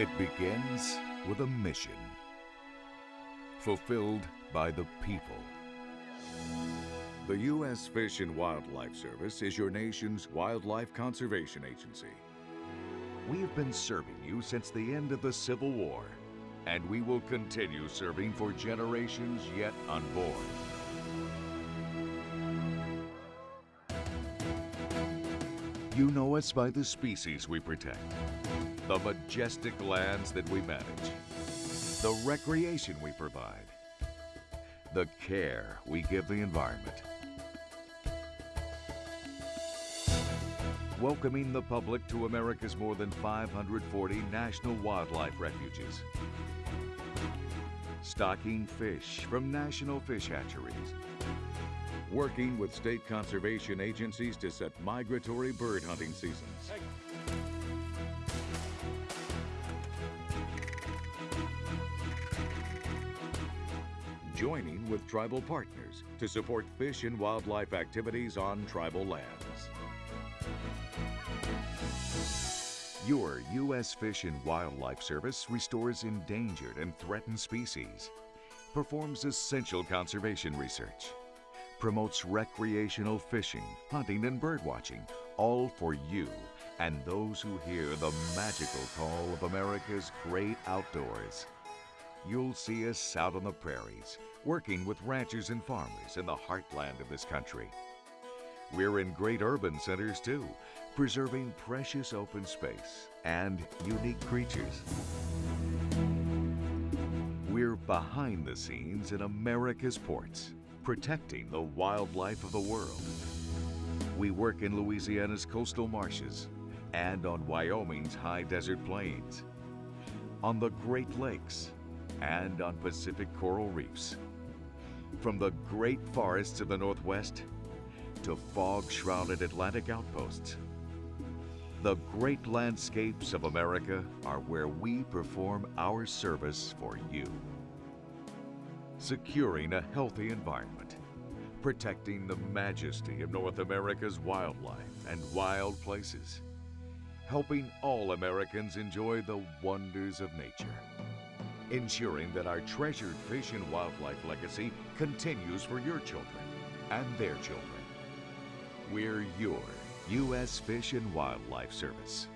It begins with a mission fulfilled by the people. The U.S. Fish and Wildlife Service is your nation's wildlife conservation agency. We have been serving you since the end of the Civil War, and we will continue serving for generations yet unborn. You know us by the species we protect, the majestic lands that we manage, the recreation we provide, the care we give the environment. Welcoming the public to America's more than 540 national wildlife refuges. Stocking fish from national fish hatcheries. Working with state conservation agencies to set migratory bird hunting seasons. Joining with tribal partners to support fish and wildlife activities on tribal lands. Your U.S. Fish and Wildlife Service restores endangered and threatened species, performs essential conservation research, promotes recreational fishing, hunting, and birdwatching, all for you and those who hear the magical call of America's great outdoors. You'll see us out on the prairies, working with ranchers and farmers in the heartland of this country. We're in great urban centers too, preserving precious open space and unique creatures. We're behind the scenes in America's ports, protecting the wildlife of the world. We work in Louisiana's coastal marshes and on Wyoming's high desert plains, on the Great Lakes, and on Pacific coral reefs. From the great forests of the Northwest to fog-shrouded Atlantic outposts, the great landscapes of America are where we perform our service for you. Securing a healthy environment, protecting the majesty of North America's wildlife and wild places, helping all Americans enjoy the wonders of nature ensuring that our treasured fish and wildlife legacy continues for your children and their children. We're your U.S. Fish and Wildlife Service.